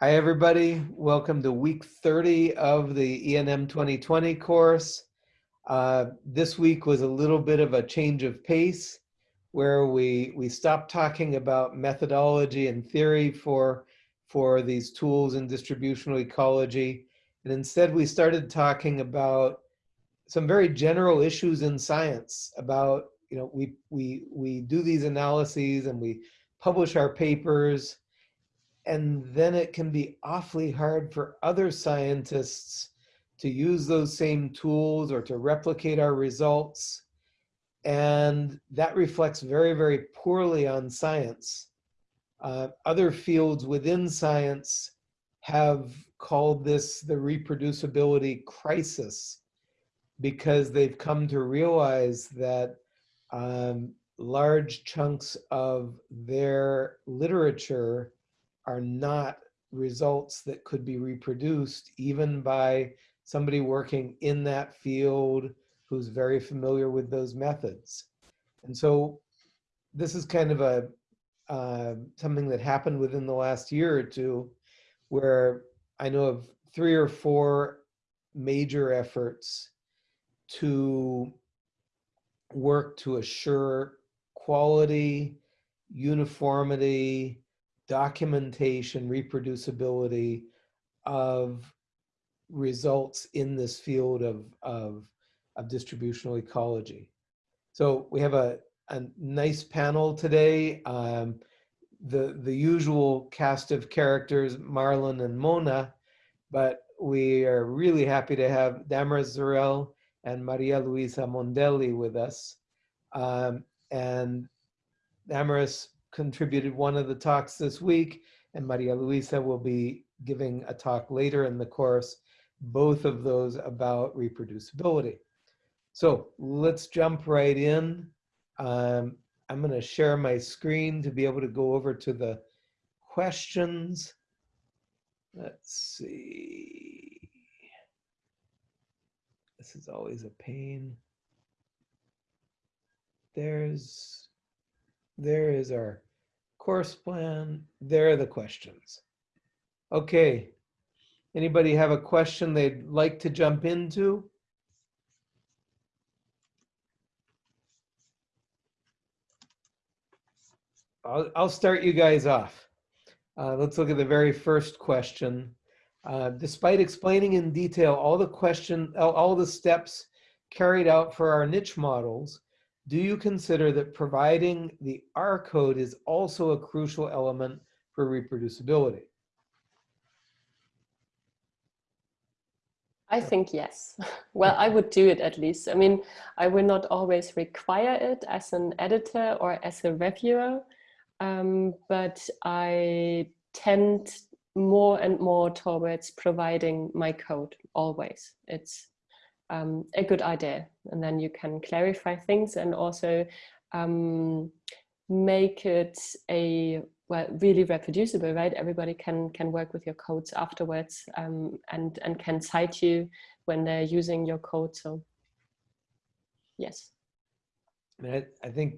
Hi, everybody. Welcome to week 30 of the ENM 2020 course. Uh, this week was a little bit of a change of pace where we, we stopped talking about methodology and theory for, for these tools in distributional ecology. And instead we started talking about some very general issues in science about, you know, we, we, we do these analyses and we publish our papers and then it can be awfully hard for other scientists to use those same tools or to replicate our results. And that reflects very, very poorly on science. Uh, other fields within science have called this the reproducibility crisis because they've come to realize that um, large chunks of their literature are not results that could be reproduced even by somebody working in that field who's very familiar with those methods. And so this is kind of a uh, something that happened within the last year or two where I know of three or four major efforts to work to assure quality, uniformity, documentation, reproducibility of results in this field of, of, of distributional ecology. So we have a, a nice panel today. Um, the, the usual cast of characters, Marlon and Mona, but we are really happy to have Damaris Zurell and Maria Luisa Mondelli with us. Um, and Damaris contributed one of the talks this week, and Maria Luisa will be giving a talk later in the course, both of those about reproducibility. So let's jump right in. Um, I'm going to share my screen to be able to go over to the questions. Let's see. This is always a pain. There's, there is our course plan, there are the questions. Okay, anybody have a question they'd like to jump into? I'll, I'll start you guys off. Uh, let's look at the very first question. Uh, despite explaining in detail all the question, all the steps carried out for our niche models, do you consider that providing the R code is also a crucial element for reproducibility? I think yes. Well, I would do it at least. I mean, I will not always require it as an editor or as a reviewer, um, but I tend more and more towards providing my code always. It's um, a good idea. And then you can clarify things and also um, make it a well really reproducible, right? Everybody can can work with your codes afterwards um, and and can cite you when they're using your code. So yes. I, I think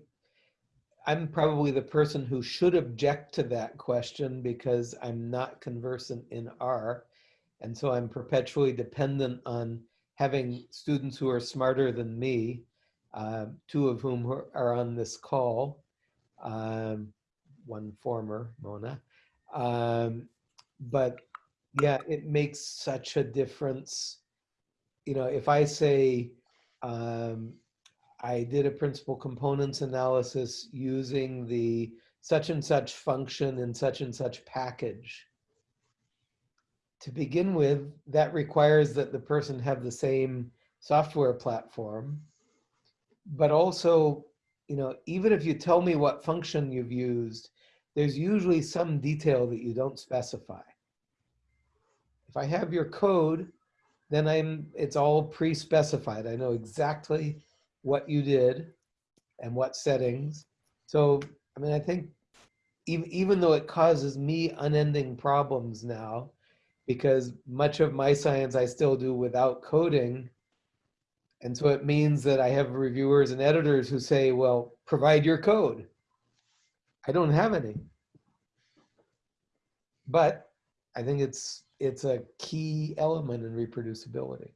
I'm probably the person who should object to that question because I'm not conversant in R. And so I'm perpetually dependent on having students who are smarter than me, uh, two of whom are on this call, um, one former, Mona. Um, but yeah, it makes such a difference. You know, if I say, um, I did a principal components analysis using the such and such function in such and such package, to begin with, that requires that the person have the same software platform. But also, you know, even if you tell me what function you've used, there's usually some detail that you don't specify. If I have your code, then I'm it's all pre-specified. I know exactly what you did and what settings. So, I mean, I think even, even though it causes me unending problems now, because much of my science I still do without coding. And so it means that I have reviewers and editors who say, well, provide your code. I don't have any. But I think it's it's a key element in reproducibility.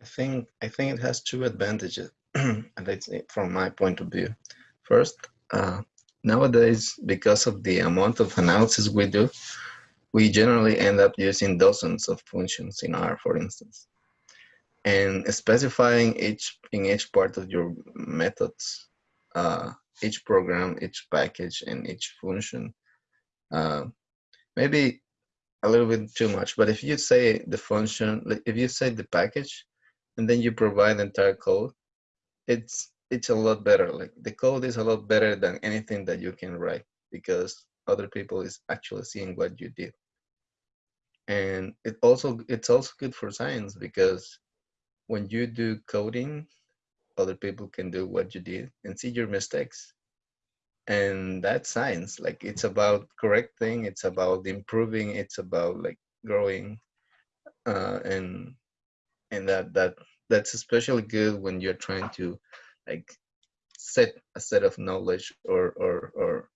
I think I think it has two advantages, and from my point of view. First, uh, nowadays, because of the amount of analysis we do, we generally end up using dozens of functions in R, for instance. And specifying each in each part of your methods, uh, each program, each package, and each function, uh, maybe a little bit too much. But if you say the function, if you say the package, and then you provide the entire code, it's it's a lot better. Like the code is a lot better than anything that you can write because other people is actually seeing what you did. And it also it's also good for science because when you do coding, other people can do what you did and see your mistakes. And that's science. Like it's about correcting, it's about improving, it's about like growing. Uh, and and that that that's especially good when you're trying to like set a set of knowledge or or or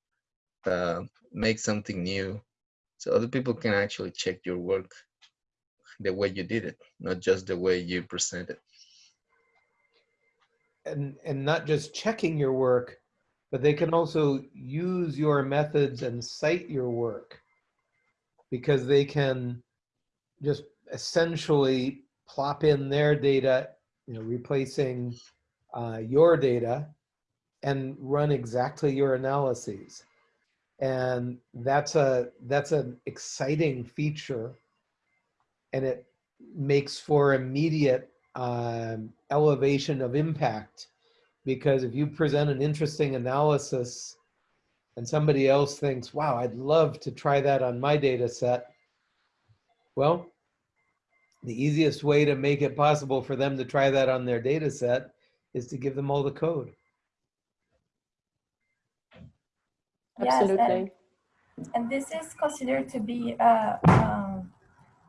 uh, make something new so other people can actually check your work the way you did it not just the way you present it and and not just checking your work but they can also use your methods and cite your work because they can just essentially plop in their data, you know, replacing uh, your data and run exactly your analyses. And that's a that's an exciting feature and it makes for immediate um, elevation of impact because if you present an interesting analysis and somebody else thinks, wow, I'd love to try that on my data set, well, the easiest way to make it possible for them to try that on their data set is to give them all the code. Absolutely. Yes, and, and this is considered to be a, um,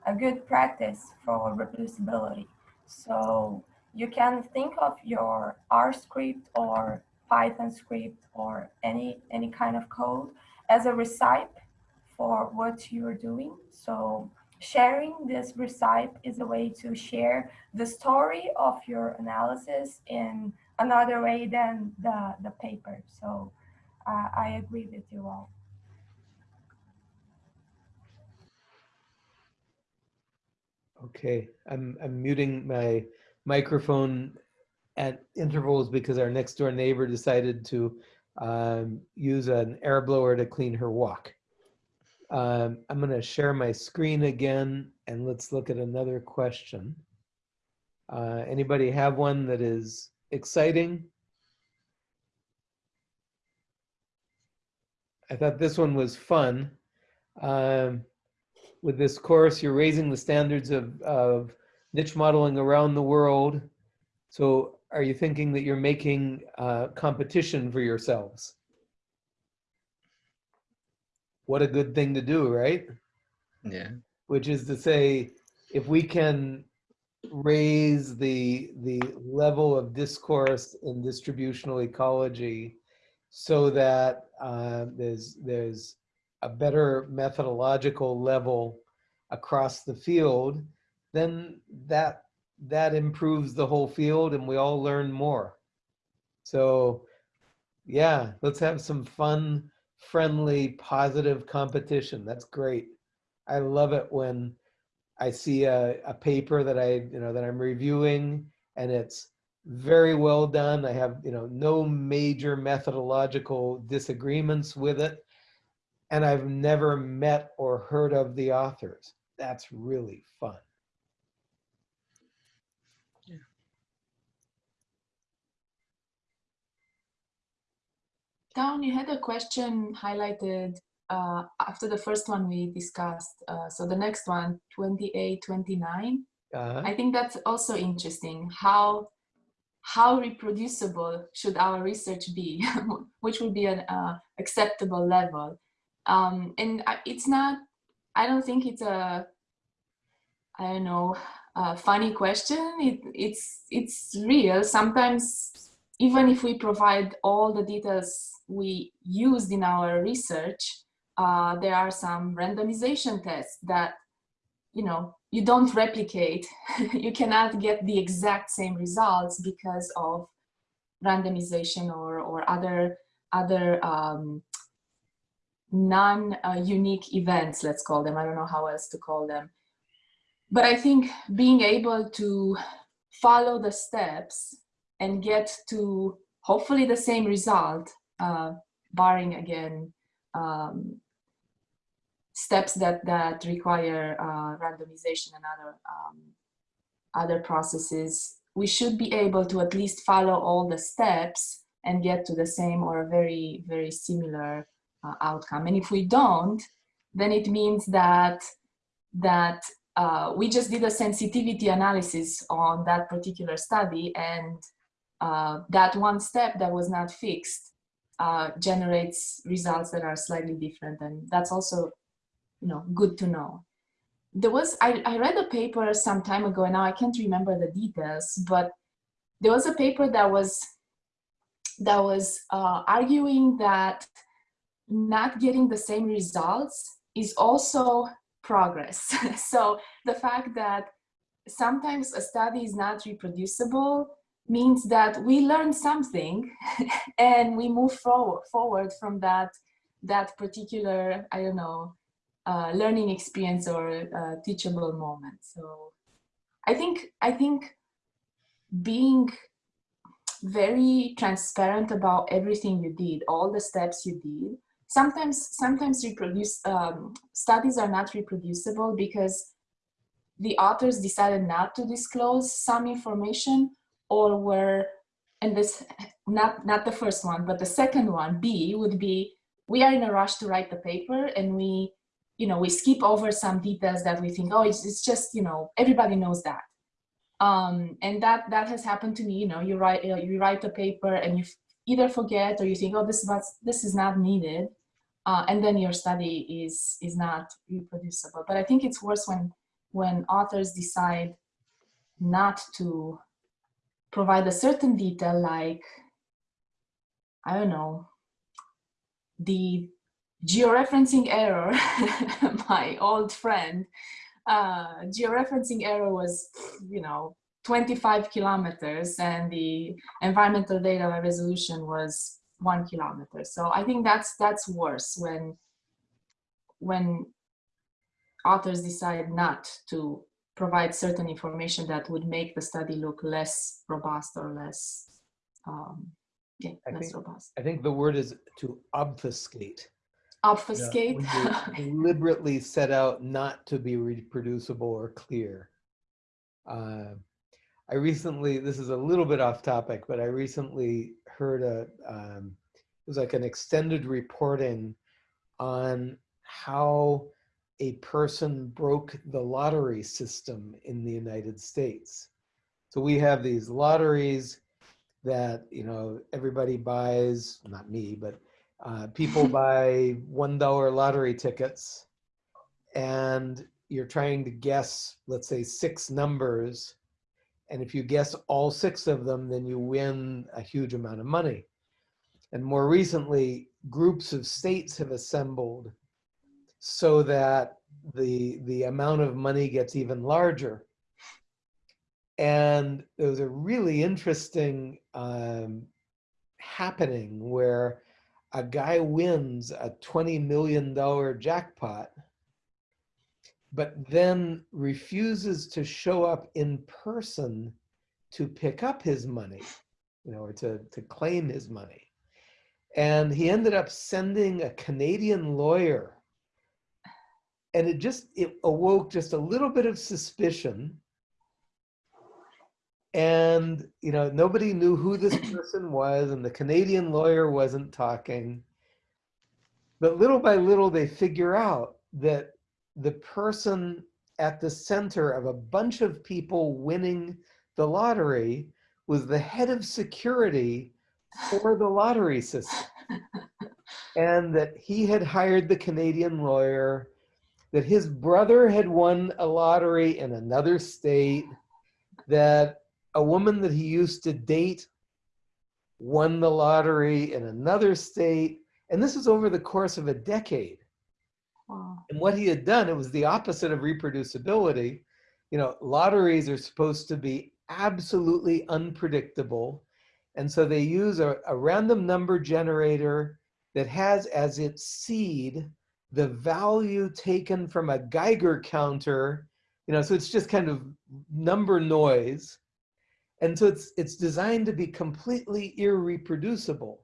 a good practice for reproducibility. So you can think of your R script or Python script or any, any kind of code as a recipe for what you're doing. So sharing this recipe is a way to share the story of your analysis in another way than the, the paper. So uh, I agree with you all. Okay, I'm, I'm muting my microphone at intervals because our next door neighbor decided to um, use an air blower to clean her walk. Um, I'm going to share my screen again and let's look at another question. Uh, anybody have one that is exciting? I thought this one was fun. Um, with this course, you're raising the standards of, of niche modeling around the world. So are you thinking that you're making uh, competition for yourselves? What a good thing to do, right? Yeah. Which is to say, if we can raise the the level of discourse in distributional ecology so that uh, there's there's a better methodological level across the field, then that that improves the whole field and we all learn more. So yeah, let's have some fun friendly, positive competition. That's great. I love it when I see a, a paper that I, you know, that I'm reviewing and it's very well done. I have, you know, no major methodological disagreements with it. And I've never met or heard of the authors. That's really fun. Town, you had a question highlighted uh, after the first one we discussed. Uh, so the next one, 28, 29. Uh-huh. I think that's also interesting. How how reproducible should our research be? Which would be an uh, acceptable level? Um, and it's not. I don't think it's a. I don't know. A funny question. It, it's it's real. Sometimes even if we provide all the details we used in our research, uh, there are some randomization tests that, you know, you don't replicate. you cannot get the exact same results because of randomization or, or other, other um, non-unique events, let's call them. I don't know how else to call them. But I think being able to follow the steps and get to hopefully the same result, uh, barring again um, steps that that require uh, randomization and other um, other processes, we should be able to at least follow all the steps and get to the same or a very very similar uh, outcome. And if we don't, then it means that that uh, we just did a sensitivity analysis on that particular study and uh, that one step that was not fixed uh, generates results that are slightly different and that's also you know good to know there was I, I read a paper some time ago and now I can't remember the details but there was a paper that was that was uh, arguing that not getting the same results is also progress. so the fact that sometimes a study is not reproducible means that we learn something and we move forward, forward from that, that particular, I don't know, uh, learning experience or uh, teachable moment. So I think, I think being very transparent about everything you did, all the steps you did, sometimes sometimes reproduce um, studies are not reproducible because the authors decided not to disclose some information or were and this not not the first one but the second one b would be we are in a rush to write the paper and we you know we skip over some details that we think oh it's, it's just you know everybody knows that um, and that that has happened to me you know you write you write a paper and you either forget or you think oh this was this is not needed uh, and then your study is is not reproducible. But I think it's worse when when authors decide not to provide a certain detail like I don't know the georeferencing error my old friend uh, georeferencing error was you know 25 kilometers and the environmental data resolution was one kilometer. So I think that's that's worse when when authors decide not to provide certain information that would make the study look less robust or less um, yeah, I less think, robust. I think the word is to obfuscate. Obfuscate. Yeah, deliberately set out not to be reproducible or clear. Uh, I recently, this is a little bit off topic, but I recently heard a, um, it was like an extended reporting on how a person broke the lottery system in the United States. So we have these lotteries that, you know, everybody buys, not me, but uh, people buy $1 lottery tickets and you're trying to guess, let's say six numbers and if you guess all six of them, then you win a huge amount of money. And more recently, groups of states have assembled so that the, the amount of money gets even larger. And there was a really interesting um, happening where a guy wins a $20 million jackpot but then refuses to show up in person to pick up his money, you know, or to, to claim his money. And he ended up sending a Canadian lawyer. And it just, it awoke just a little bit of suspicion. And, you know, nobody knew who this person was and the Canadian lawyer wasn't talking. But little by little, they figure out that the person at the center of a bunch of people winning the lottery was the head of security for the lottery system. and that he had hired the Canadian lawyer, that his brother had won a lottery in another state, that a woman that he used to date won the lottery in another state. And this was over the course of a decade. Wow. And what he had done, it was the opposite of reproducibility. You know, lotteries are supposed to be absolutely unpredictable. And so they use a, a random number generator that has as its seed the value taken from a Geiger counter, you know, so it's just kind of number noise. And so it's, it's designed to be completely irreproducible.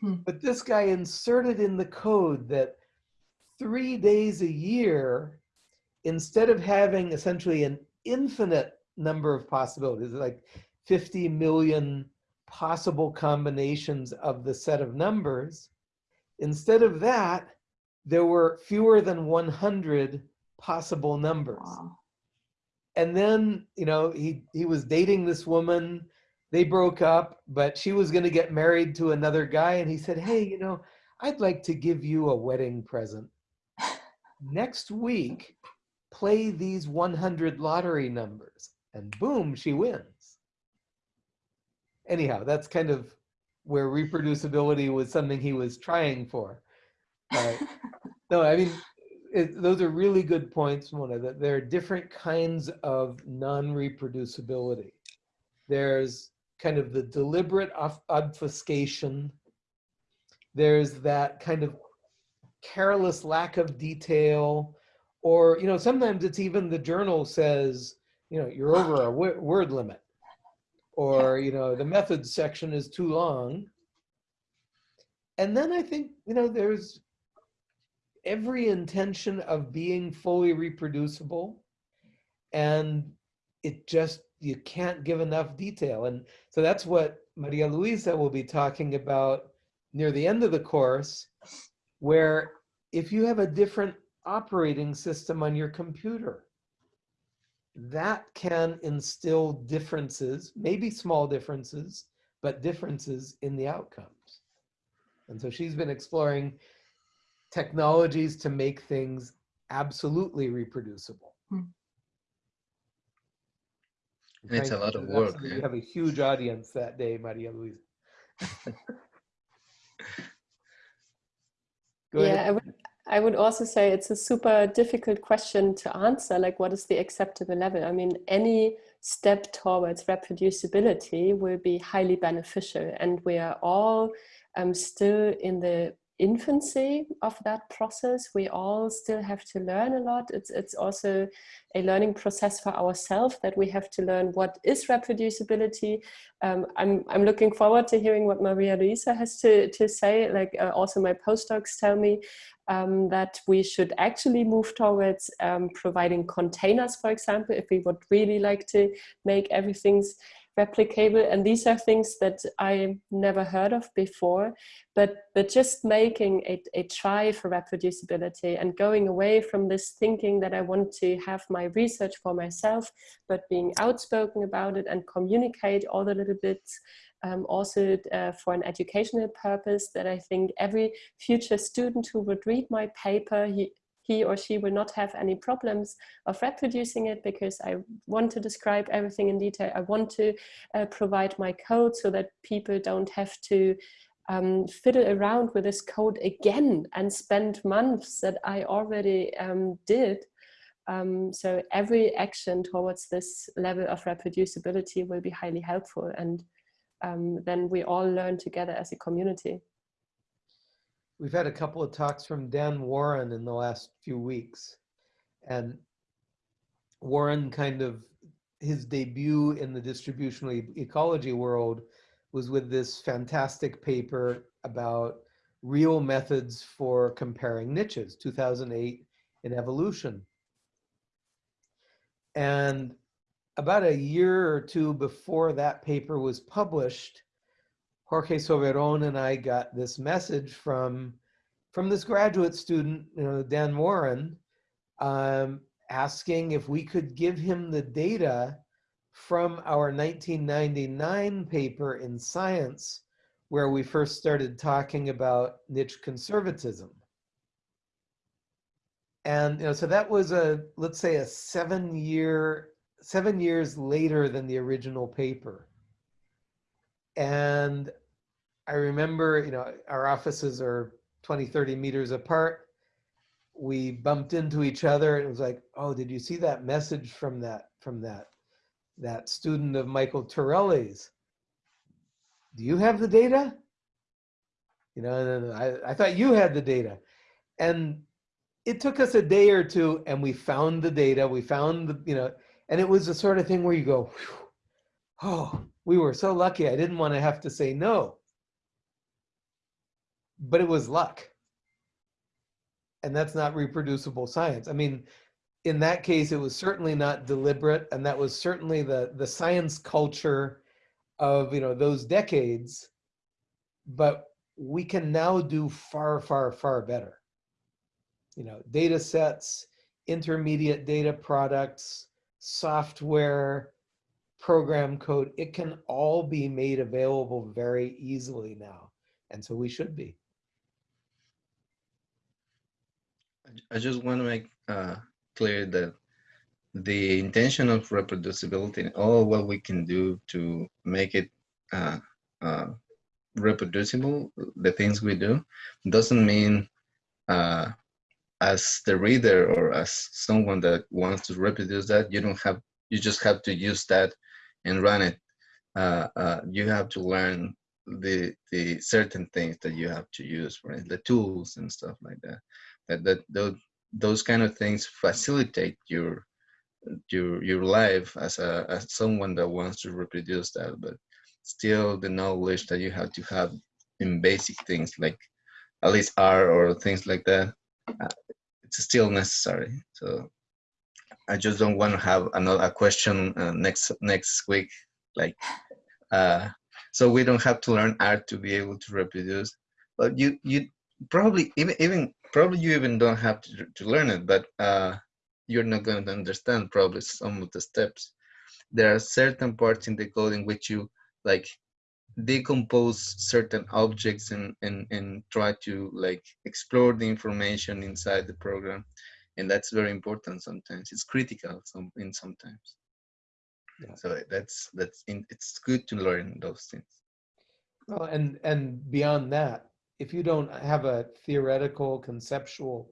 Hmm. But this guy inserted in the code that three days a year, instead of having essentially an infinite number of possibilities, like 50 million possible combinations of the set of numbers, instead of that, there were fewer than 100 possible numbers. Wow. And then, you know, he, he was dating this woman. They broke up, but she was going to get married to another guy. And he said, Hey, you know, I'd like to give you a wedding present. Next week, play these 100 lottery numbers. And boom, she wins. Anyhow, that's kind of where reproducibility was something he was trying for. Uh, no, I mean, it, those are really good points, Mona, that there are different kinds of non-reproducibility. There's kind of the deliberate obfuscation. There's that kind of careless lack of detail. Or, you know, sometimes it's even the journal says, you know, you're over a word limit. Or, you know, the methods section is too long. And then I think, you know, there's every intention of being fully reproducible and it just you can't give enough detail. And so that's what maria luisa will be talking about near the end of the course where if you have a different operating system on your computer that can instill differences maybe small differences but differences in the outcomes. And so she's been exploring technologies to make things absolutely reproducible. Hmm. It's a lot of work. You have a huge audience that day, Maria Luisa. yeah, I would, I would also say it's a super difficult question to answer. Like, what is the acceptable level? I mean, any step towards reproducibility will be highly beneficial, and we are all um, still in the infancy of that process. We all still have to learn a lot. It's, it's also a learning process for ourselves that we have to learn what is reproducibility. Um, I'm, I'm looking forward to hearing what Maria Luisa has to, to say. Like uh, also my postdocs tell me um, that we should actually move towards um, providing containers, for example, if we would really like to make everything's replicable. And these are things that I never heard of before but but just making a, a try for reproducibility and going away from this thinking that I want to have my research for myself but being outspoken about it and communicate all the little bits um, also uh, for an educational purpose that I think every future student who would read my paper he, he or she will not have any problems of reproducing it because I want to describe everything in detail. I want to uh, provide my code so that people don't have to um, fiddle around with this code again and spend months that I already um, did. Um, so every action towards this level of reproducibility will be highly helpful and um, then we all learn together as a community. We've had a couple of talks from Dan Warren in the last few weeks. And Warren kind of, his debut in the distributional e ecology world was with this fantastic paper about real methods for comparing niches, 2008 in evolution. And about a year or two before that paper was published, Jorge Soberon and I got this message from from this graduate student, you know, Dan Warren, um, asking if we could give him the data from our 1999 paper in Science, where we first started talking about niche conservatism. And you know, so that was a, let's say a seven year, seven years later than the original paper. And I remember, you know, our offices are 20, 30 meters apart. we bumped into each other and it was like, oh, did you see that message from that, from that, that student of Michael Turelli's? Do you have the data? You know, I, I thought you had the data. And it took us a day or two and we found the data, we found the, you know, and it was the sort of thing where you go, oh, we were so lucky. I didn't want to have to say no. But it was luck. And that's not reproducible science. I mean, in that case, it was certainly not deliberate. And that was certainly the, the science culture of you know those decades. But we can now do far, far, far better. You know, data sets, intermediate data products, software, program code, it can all be made available very easily now. And so we should be. I just want to make uh, clear that the intention of reproducibility, all what we can do to make it uh, uh, reproducible, the things we do, doesn't mean uh, as the reader or as someone that wants to reproduce that, you don't have, you just have to use that and run it. Uh, uh, you have to learn the the certain things that you have to use, right? The tools and stuff like that. That that those those kind of things facilitate your your your life as a as someone that wants to reproduce that, but still the knowledge that you have to have in basic things like at least R or things like that, uh, it's still necessary. So I just don't want to have another question uh, next next week, like uh, so we don't have to learn R to be able to reproduce. But you you probably even even probably you even don't have to, to learn it, but uh, you're not going to understand probably some of the steps. There are certain parts in the code in which you like decompose certain objects and, and, and try to like explore the information inside the program. And that's very important sometimes. It's critical some in sometimes. Yeah. So that's that's in, it's good to learn those things. Well, and and beyond that, if you don't have a theoretical conceptual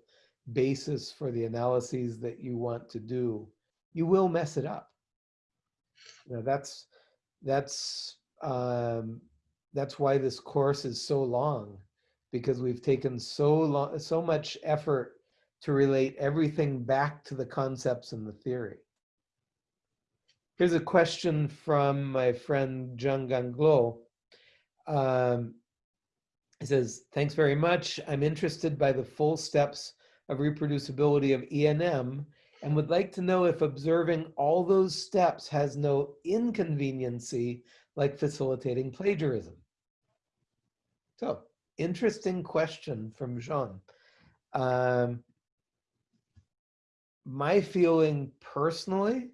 basis for the analyses that you want to do, you will mess it up. You know, that's that's um, that's why this course is so long, because we've taken so long, so much effort to relate everything back to the concepts and the theory. Here's a question from my friend Jean Ganglo. Um, he says, thanks very much. I'm interested by the full steps of reproducibility of ENM and would like to know if observing all those steps has no inconveniency like facilitating plagiarism. So interesting question from Jean. Um, my feeling personally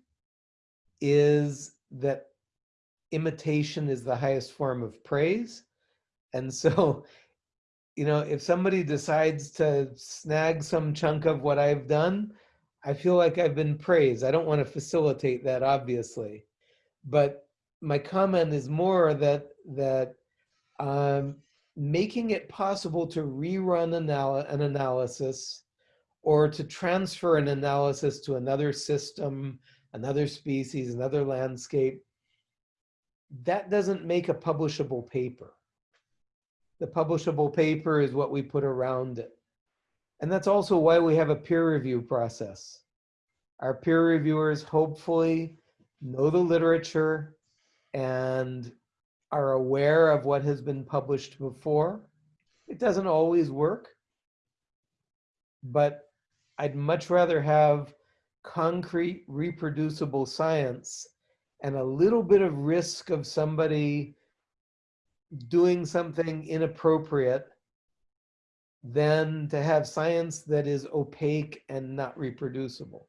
is that imitation is the highest form of praise. And so you know, if somebody decides to snag some chunk of what I've done, I feel like I've been praised. I don't want to facilitate that, obviously, but my comment is more that that um, making it possible to rerun anal an analysis or to transfer an analysis to another system, another species, another landscape, that doesn't make a publishable paper. The publishable paper is what we put around it. And that's also why we have a peer review process. Our peer reviewers hopefully know the literature and are aware of what has been published before. It doesn't always work, but I'd much rather have concrete reproducible science and a little bit of risk of somebody doing something inappropriate than to have science that is opaque and not reproducible.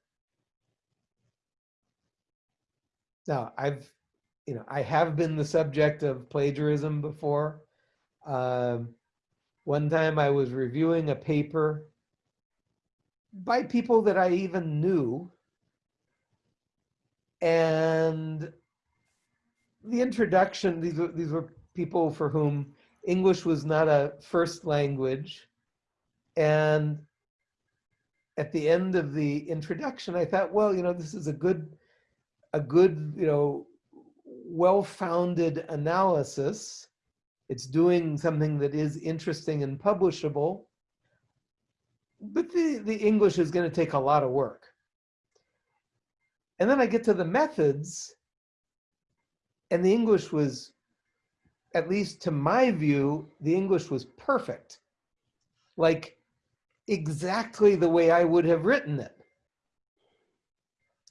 Now, I've, you know, I have been the subject of plagiarism before. Um, one time I was reviewing a paper by people that I even knew. And the introduction, these were, these were people for whom English was not a first language. And at the end of the introduction, I thought, well, you know, this is a good, a good, you know, well-founded analysis. It's doing something that is interesting and publishable, but the, the English is going to take a lot of work. And then I get to the methods, and the English was, at least to my view, the English was perfect. Like exactly the way I would have written it.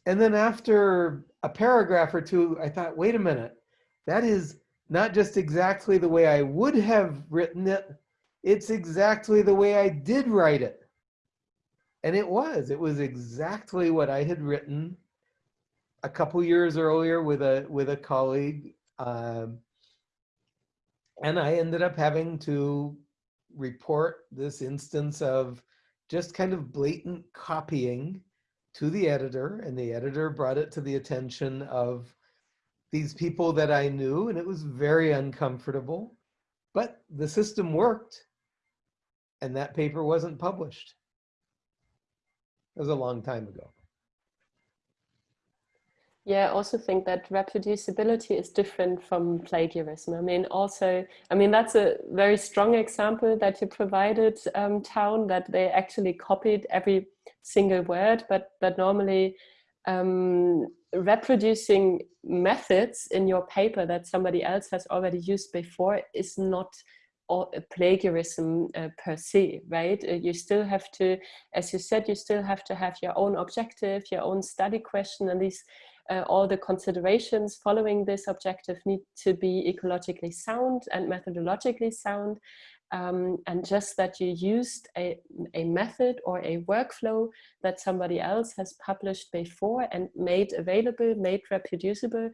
And then after a paragraph or two, I thought, wait a minute, that is not just exactly the way I would have written it, it's exactly the way I did write it. And it was, it was exactly what I had written a couple years earlier with a, with a colleague. Um, and I ended up having to report this instance of just kind of blatant copying to the editor and the editor brought it to the attention of these people that I knew and it was very uncomfortable, but the system worked and that paper wasn't published. It was a long time ago. Yeah, I also think that reproducibility is different from plagiarism. I mean, also, I mean, that's a very strong example that you provided, um, Town, that they actually copied every single word, but, but normally um, reproducing methods in your paper that somebody else has already used before is not plagiarism uh, per se, right? Uh, you still have to, as you said, you still have to have your own objective, your own study question, and these uh, all the considerations following this objective need to be ecologically sound and methodologically sound. Um, and just that you used a, a method or a workflow that somebody else has published before and made available, made reproducible,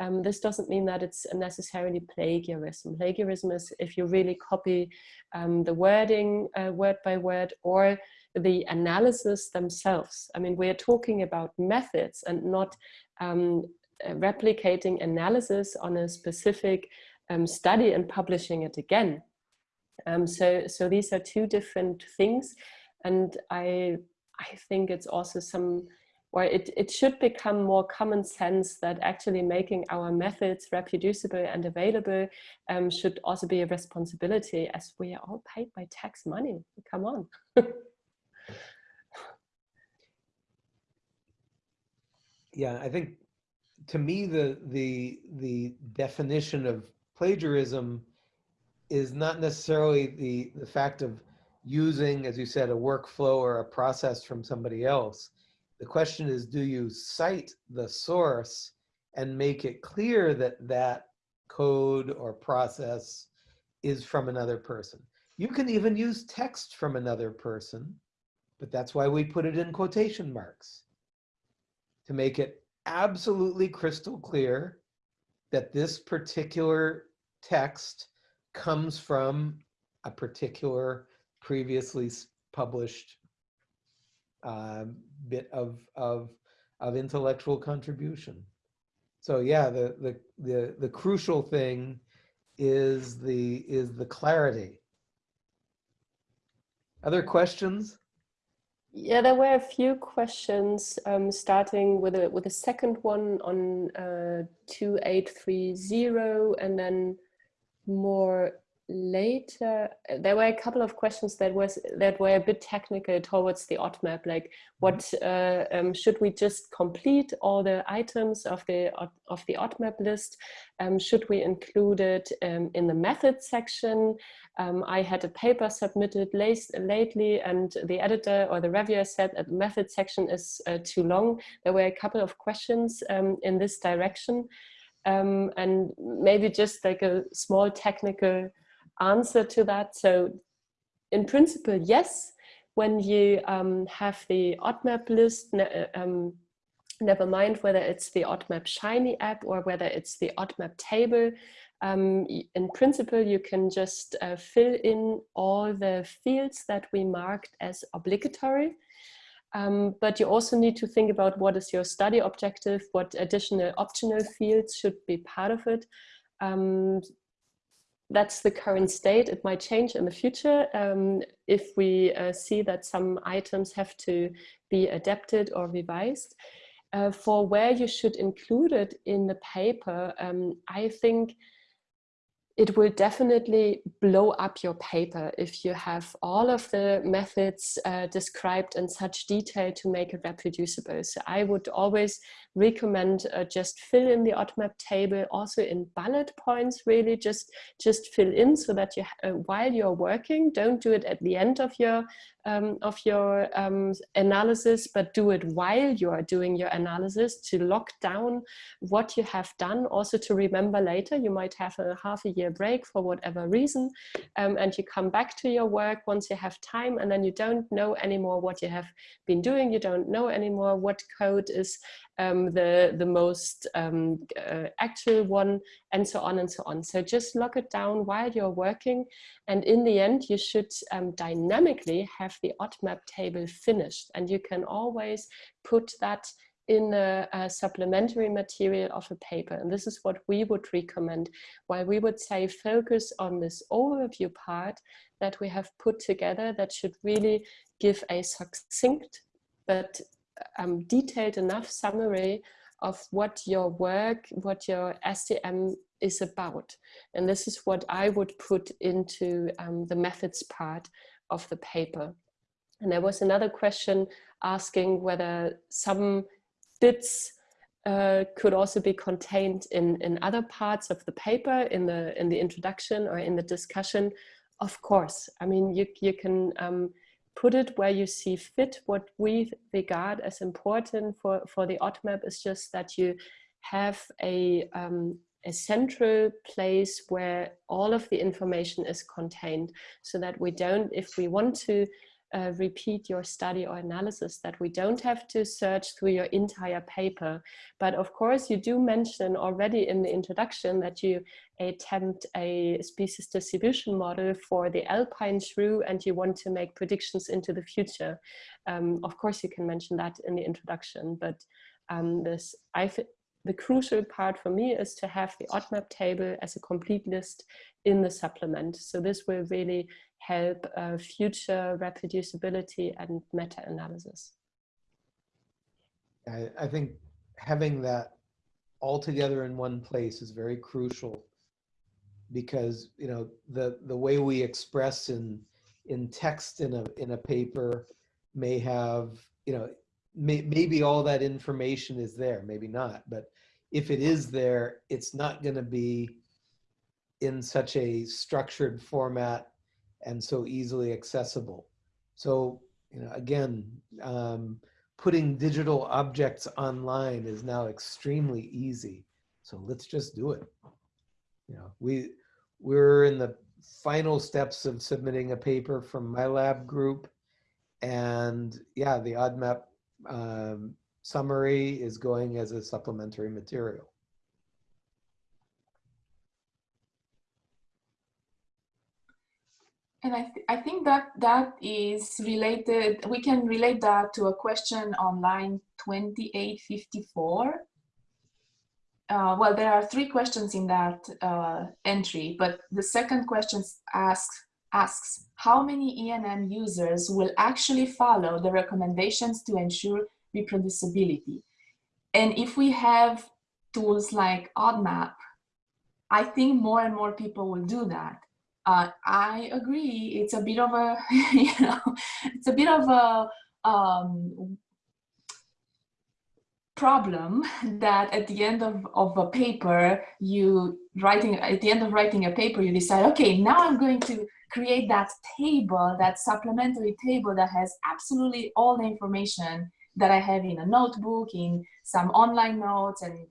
um, this doesn't mean that it's necessarily plagiarism. Plagiarism is if you really copy um, the wording uh, word by word or the analysis themselves. I mean, we're talking about methods and not um, uh, replicating analysis on a specific um, study and publishing it again. Um, so, so these are two different things. And I, I think it's also some, or it, it should become more common sense that actually making our methods reproducible and available um, should also be a responsibility as we are all paid by tax money. Come on. yeah, I think to me the the the definition of plagiarism is not necessarily the the fact of using, as you said, a workflow or a process from somebody else. The question is, do you cite the source and make it clear that that code or process is from another person? You can even use text from another person, but that's why we put it in quotation marks to make it absolutely crystal clear that this particular text comes from a particular previously published uh, bit of, of, of intellectual contribution. So yeah, the, the, the, the crucial thing is the, is the clarity. Other questions? Yeah, there were a few questions, um, starting with a with a second one on uh, 2830 and then more later uh, there were a couple of questions that was that were a bit technical towards the ODMAP like what mm-hmm. uh, um, should we just complete all the items of the of the ODMAP list? Um, should we include it um, in the method section? Um, I had a paper submitted late, lately and the editor or the reviewer said that the method section is uh, too long. There were a couple of questions um, in this direction. Um, and maybe just like a small technical answer to that. So in principle, yes, when you um, have the ODMAP list, ne um, never mind whether it's the ODMAP Shiny app or whether it's the ODMAP table, um, in principle, you can just uh, fill in all the fields that we marked as obligatory. Um, but you also need to think about what is your study objective, what additional optional fields should be part of it. Um, that's the current state. It might change in the future um, if we uh, see that some items have to be adapted or revised. Uh, for where you should include it in the paper, um, I think it will definitely blow up your paper if you have all of the methods uh, described in such detail to make it reproducible. So I would always recommend uh, just fill in the ODMAP table also in bullet points really just just fill in so that you uh, while you're working don't do it at the end of your um, of your um, analysis but do it while you are doing your analysis to lock down what you have done. Also to remember later you might have a half a year break for whatever reason um, and you come back to your work once you have time and then you don't know anymore what you have been doing. You don't know anymore what code is um, the, the most um, uh, actual one, and so on and so on. So just lock it down while you're working. And in the end, you should um, dynamically have the ODMAP table finished. And you can always put that in a, a, supplementary material of a paper. And this is what we would recommend. While we would say focus on this overview part that we have put together that should really give a succinct but um, detailed enough summary of what your work, what your SDM is about. And this is what I would put into um, the methods part of the paper. And there was another question asking whether some bits uh, could also be contained in, in other parts of the paper, in the, in the introduction or in the discussion. Of course, I mean, you, you can um, put it where you see fit. What we regard as important for, for the ODMAP is just that you have a, um, a central place where all of the information is contained so that we don't, if we want to uh, repeat your study or analysis that we don't have to search through your entire paper. But of course, you do mention already in the introduction that you attempt a species distribution model for the alpine shrew and you want to make predictions into the future. Um, of course, you can mention that in the introduction, but um, this, I the crucial part for me is to have the ODMAP table as a complete list in the supplement. So this will really help uh, future reproducibility and meta-analysis. I, I think having that all together in one place is very crucial because you know the the way we express in in text in a in a paper may have you know may, maybe all that information is there maybe not but if it is there it's not going to be in such a structured format and so easily accessible. So, you know, again, um, putting digital objects online is now extremely easy. So let's just do it. You know, we, we're in the final steps of submitting a paper from my lab group. And yeah, the ODMAP um, summary is going as a supplementary material. And I, th I think that that is related, we can relate that to a question on line 2854. Uh, well, there are three questions in that uh, entry, but the second question asks, asks how many ENM users will actually follow the recommendations to ensure reproducibility? And if we have tools like ODMAP, I think more and more people will do that uh, I agree. It's a bit of a, you know, it's a bit of a um, problem that at the end of, of a paper, you writing, at the end of writing a paper, you decide, okay, now I'm going to create that table, that supplementary table that has absolutely all the information that I have in a notebook, in some online notes and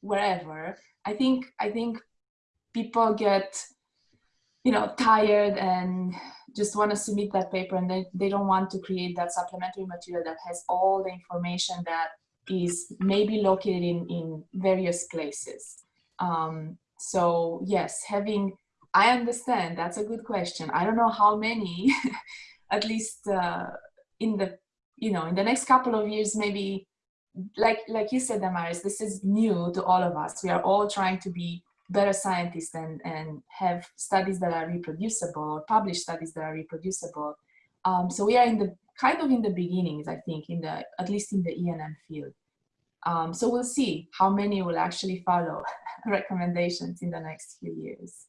wherever. I think, I think people get you know, tired and just want to submit that paper and they, they don't want to create that supplementary material that has all the information that is maybe located in, in various places. Um, so yes, having, I understand, that's a good question. I don't know how many, at least uh, in the, you know, in the next couple of years, maybe, like, like you said, Damaris, this is new to all of us. We are all trying to be better scientists and, and have studies that are reproducible, or publish studies that are reproducible. Um, so we are in the kind of in the beginnings, I think, in the at least in the ENM field. Um, so we'll see how many will actually follow recommendations in the next few years.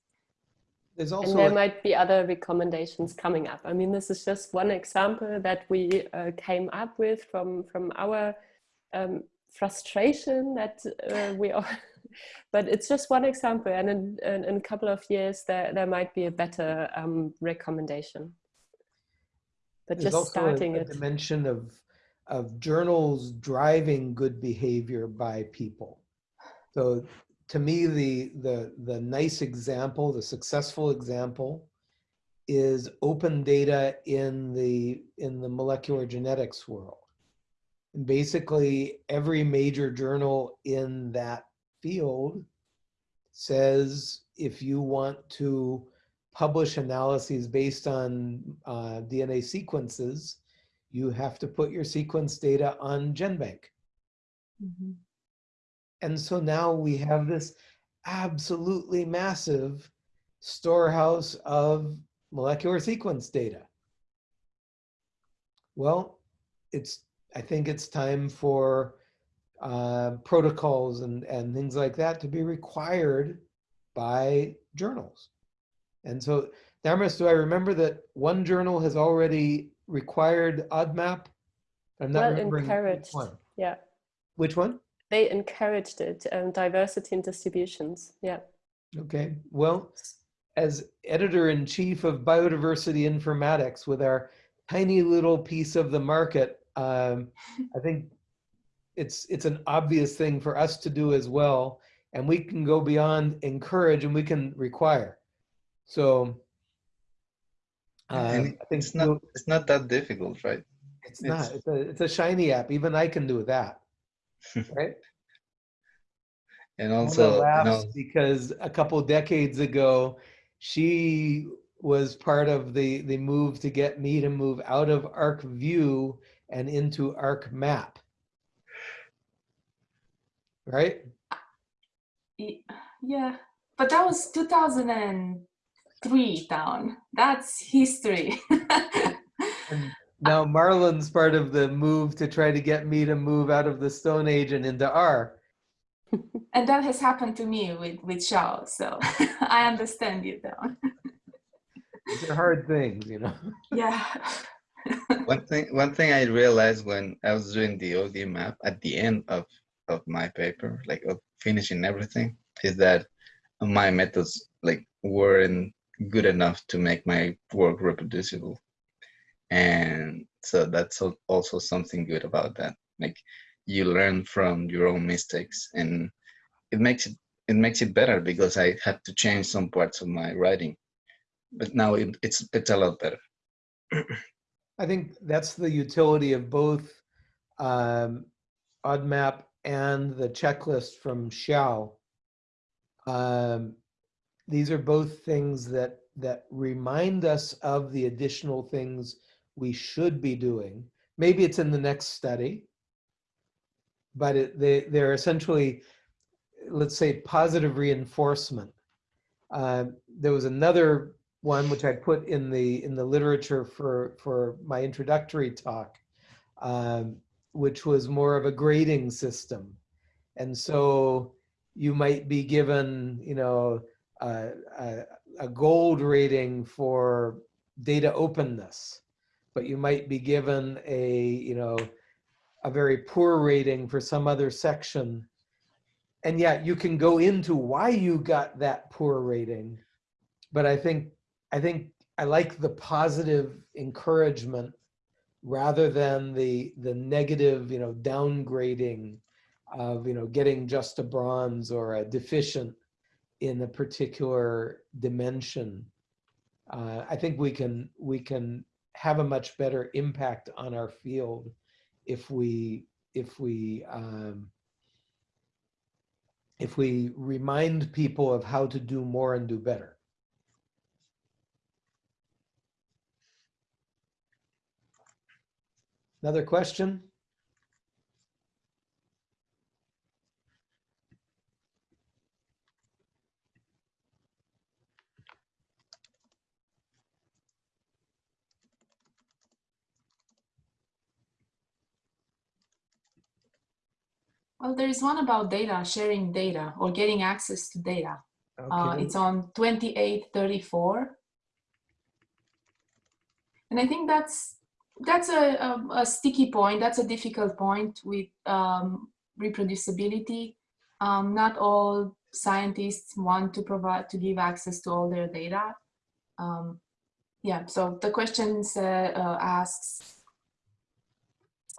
There's also and there might be other recommendations coming up. I mean, this is just one example that we uh, came up with from from our um, frustration that uh, we are, but it's just one example. And in, in, in, a couple of years, there there might be a better um, recommendation. But There's just also starting a, a it. dimension of of journals driving good behavior by people. So to me, the the the nice example, the successful example, is open data in the in the molecular genetics world. And basically, every major journal in that field says if you want to publish analyses based on uh, DNA sequences, you have to put your sequence data on GenBank. Mm -hmm. And so now we have this absolutely massive storehouse of molecular sequence data. Well, it's I think it's time for uh, protocols and, and things like that to be required by journals. And so, Damaris, do I remember that one journal has already required ODMAP? I'm not well, remembering encouraged. which one. Yeah. Which one? They encouraged it, um, Diversity and Distributions. Yeah. Okay. Well, as editor-in-chief of Biodiversity Informatics with our tiny little piece of the market, um, I think it's it's an obvious thing for us to do as well. And we can go beyond encourage and we can require. So uh, I think it's not it's not that difficult, right? It's, not. It's a it's a shiny app. Even I can do that, right? and also, laughs know, because a couple decades ago, she was part of the the move to get me to move out of ArcView and into ArcMap. Right? Yeah, but that was 2003 down. That's history. And now Marlon's part of the move to try to get me to move out of the Stone Age and into R. and that has happened to me with, with Xiao, so I understand you though. These are hard things, you know. Yeah. one thing one thing I realized when I was doing the ODMAP at the end of of my paper, like of finishing everything, is that my methods like weren't good enough to make my work reproducible. And so that's also something good about that. Like you learn from your own mistakes and it makes it it makes it better because I had to change some parts of my writing. But now it, it's it's a lot better. I think that's the utility of both um, ODMAP and the checklist from Xiao. Um, these are both things that that remind us of the additional things we should be doing. Maybe it's in the next study, but it, they, they're essentially, let's say, positive reinforcement. Uh, there was another one which I put in the in the literature for for my introductory talk, um, which was more of a grading system, and so you might be given, you know, a, a, a gold rating for data openness, but you might be given a, you know, a very poor rating for some other section. And yet you can go into why you got that poor rating. But I think, I think I like the positive encouragement rather than the, the negative, you know, downgrading of, you know, getting just a bronze or a deficient in a particular dimension. Uh, I think we can, we can have a much better impact on our field if we if we um, if we remind people of how to do more and do better. Another question? Well, there is one about data, sharing data or getting access to data. Okay. Uh, it's on 2834. And I think that's that's a, a, a, sticky point. That's a difficult point with um, reproducibility. Um, not all scientists want to provide to give access to all their data. Um, yeah, so the question uh, uh, asks,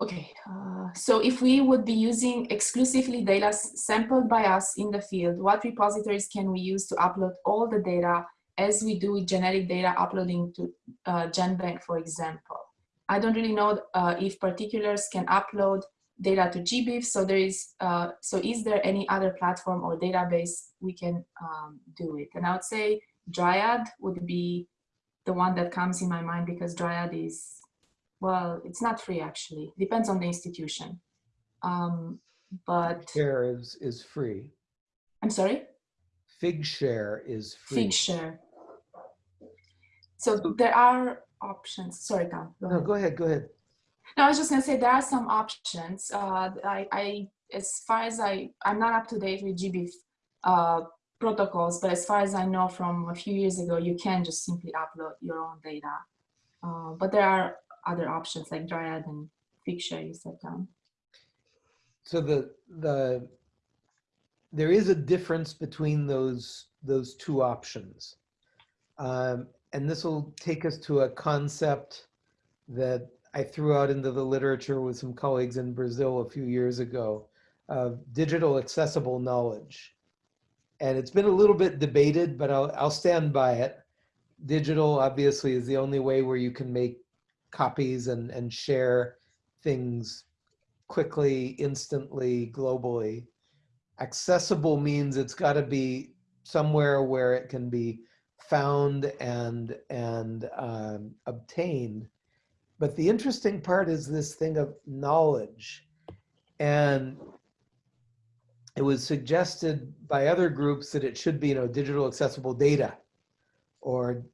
okay, uh, so if we would be using exclusively data sampled by us in the field, what repositories can we use to upload all the data as we do with genetic data uploading to uh, GenBank, for example? I don't really know uh, if particulars can upload data to GBIF. So there is, uh, so is there any other platform or database we can um, do it? And I would say Dryad would be the one that comes in my mind because Dryad is, well, it's not free actually. Depends on the institution. Um, but Share is, is free. I'm sorry? Figshare is free. Figshare. So there are options. Sorry, Tom. Go no, go ahead. Go ahead. No, I was just gonna say there are some options. Uh, I, I, as far as I, I'm not up to date with GB uh, protocols, but as far as I know from a few years ago, you can just simply upload your own data. Uh, but there are other options like Dryad and Figshare you said down. So the the there is a difference between those those two options. Um, and this will take us to a concept that I threw out into the literature with some colleagues in Brazil a few years ago of digital accessible knowledge. And it's been a little bit debated, but I'll, I'll stand by it. Digital obviously is the only way where you can make copies and, and share things quickly, instantly, globally. Accessible means it's got to be somewhere where it can be found and, and um, obtained. But the interesting part is this thing of knowledge. And it was suggested by other groups that it should be, you know, digital accessible data or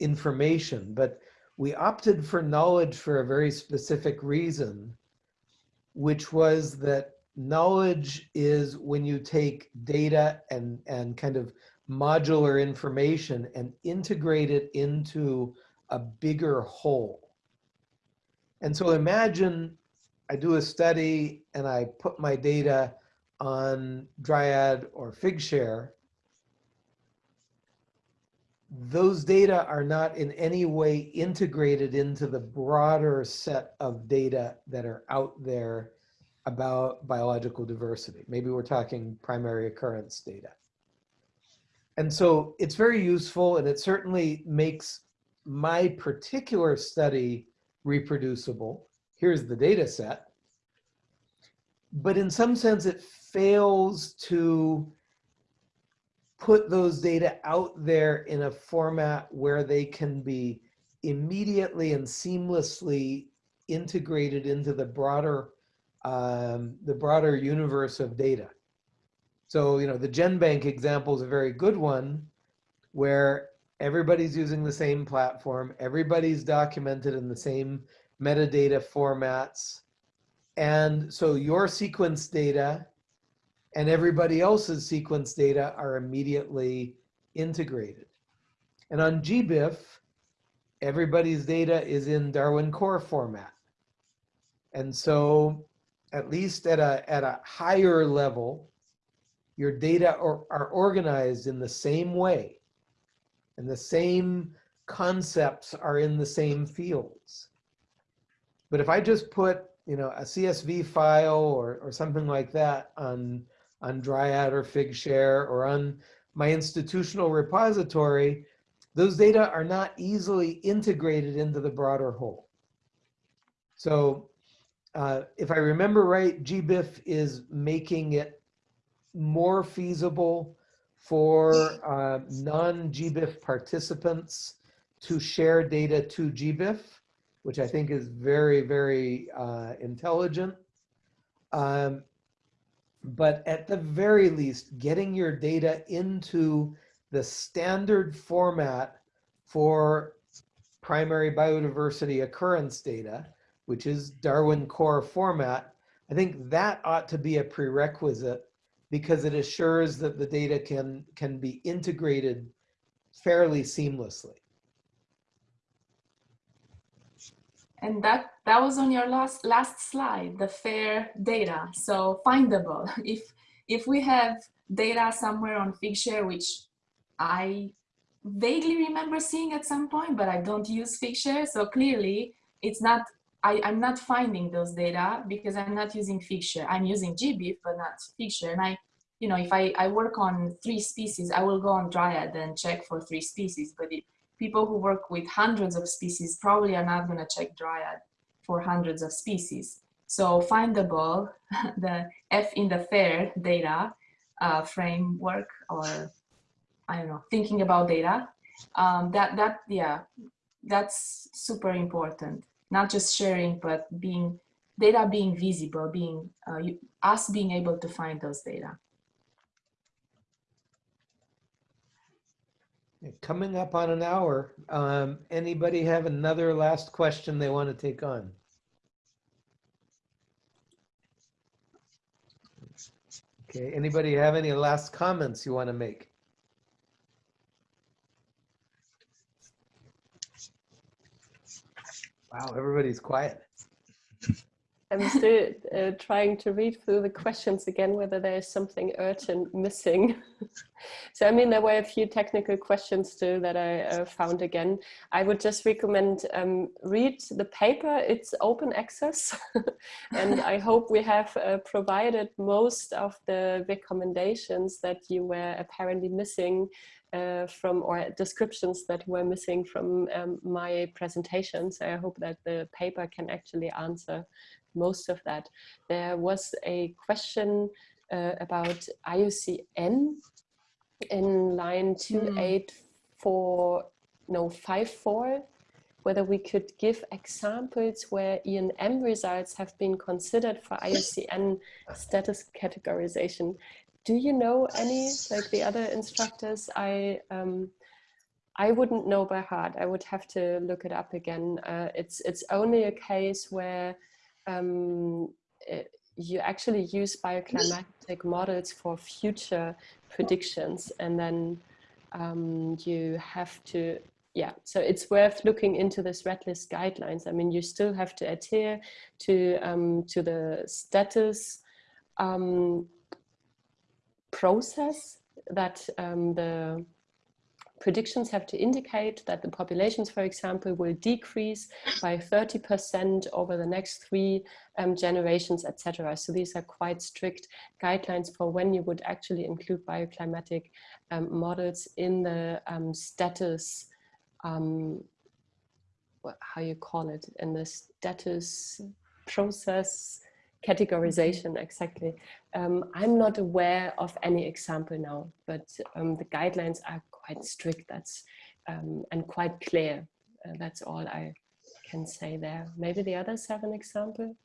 information. But we opted for knowledge for a very specific reason, which was that knowledge is when you take data and, and kind of modular information and integrate it into a bigger whole. And so imagine I do a study and I put my data on Dryad or Figshare. Those data are not in any way integrated into the broader set of data that are out there about biological diversity. Maybe we're talking primary occurrence data. And so it's very useful and it certainly makes my particular study reproducible. Here's the data set. But in some sense, it fails to put those data out there in a format where they can be immediately and seamlessly integrated into the broader um, the broader universe of data. So, you know, the GenBank example is a very good one where everybody's using the same platform, everybody's documented in the same metadata formats. And so your sequence data and everybody else's sequence data are immediately integrated. And on GBIF, everybody's data is in Darwin Core format. And so at least at a, at a higher level, your data are, are organized in the same way and the same concepts are in the same fields. But if I just put, you know, a CSV file or, or something like that on, on Dryad or Figshare or on my institutional repository, those data are not easily integrated into the broader whole. So uh, if I remember right, GBIF is making it more feasible for uh, non-GBIF participants to share data to GBIF, which I think is very, very uh, intelligent. Um, but at the very least, getting your data into the standard format for primary biodiversity occurrence data, which is Darwin core format, I think that ought to be a prerequisite because it assures that the data can, can be integrated fairly seamlessly. And that, that was on your last, last slide, the fair data. So findable. If, if we have data somewhere on Figshare, which I vaguely remember seeing at some point, but I don't use Figshare. So clearly it's not, I, I'm not finding those data because I'm not using Figshare. I'm using GBIF, but not Figshare. And I, you know, if I, I work on three species, I will go on Dryad and check for three species. But it, people who work with hundreds of species probably are not going to check Dryad for hundreds of species. So findable, the F in the FAIR data uh, framework or I don't know, thinking about data, um, that, that, yeah, that's super important. Not just sharing, but being, data being visible, being, uh, you, us being able to find those data. Coming up on an hour, um, anybody have another last question they want to take on? Okay, anybody have any last comments you want to make? Wow, everybody's quiet. I'm still uh, trying to read through the questions again, whether there is something urgent missing. so, I mean, there were a few technical questions too that I uh, found again. I would just recommend um, read the paper. It's open access. and I hope we have uh, provided most of the recommendations that you were apparently missing uh, from or descriptions that were missing from um, my So I hope that the paper can actually answer most of that. There was a question uh, about IUCN in line 284, mm. no, 54, whether we could give examples where ENM results have been considered for IUCN status categorization do you know any like the other instructors i um i wouldn't know by heart i would have to look it up again uh, it's it's only a case where um it, you actually use bioclimatic models for future predictions and then um, you have to yeah so it's worth looking into this red list guidelines. I mean you still have to adhere to um, to the status um, process that um, the predictions have to indicate that the populations, for example, will decrease by 30% over the next three um, generations, etc. So these are quite strict guidelines for when you would actually include bioclimatic um, models in the um, status, um, how you call it, in the status process categorization exactly. Um, i'm not aware of any example now but um, the guidelines are quite strict that's um, and quite clear. Uh, that's all i can say there. Maybe the others have an example?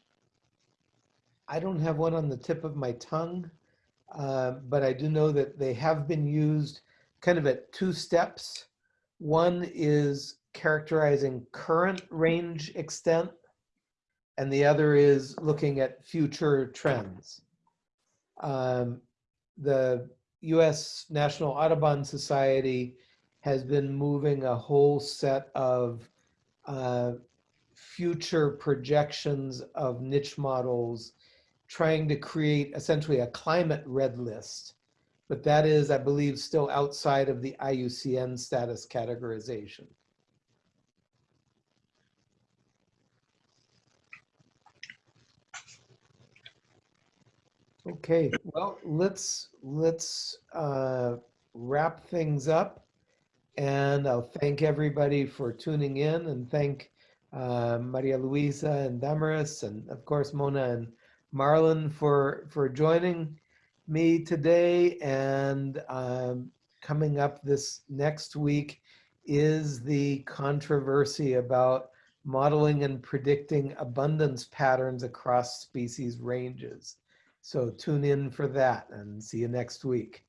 I don't have one on the tip of my tongue uh, but i do know that they have been used kind of at two steps. One is characterizing current range extent and the other is looking at future trends. Um, the US National Audubon Society has been moving a whole set of uh, future projections of niche models, trying to create essentially a climate red list. But that is, I believe, still outside of the IUCN status categorization. Okay, well, let's let's uh, wrap things up. And I'll thank everybody for tuning in and thank uh, Maria Luisa and Damaris and of course Mona and Marlon for, for joining me today. And um, coming up this next week is the controversy about modeling and predicting abundance patterns across species ranges. So tune in for that and see you next week.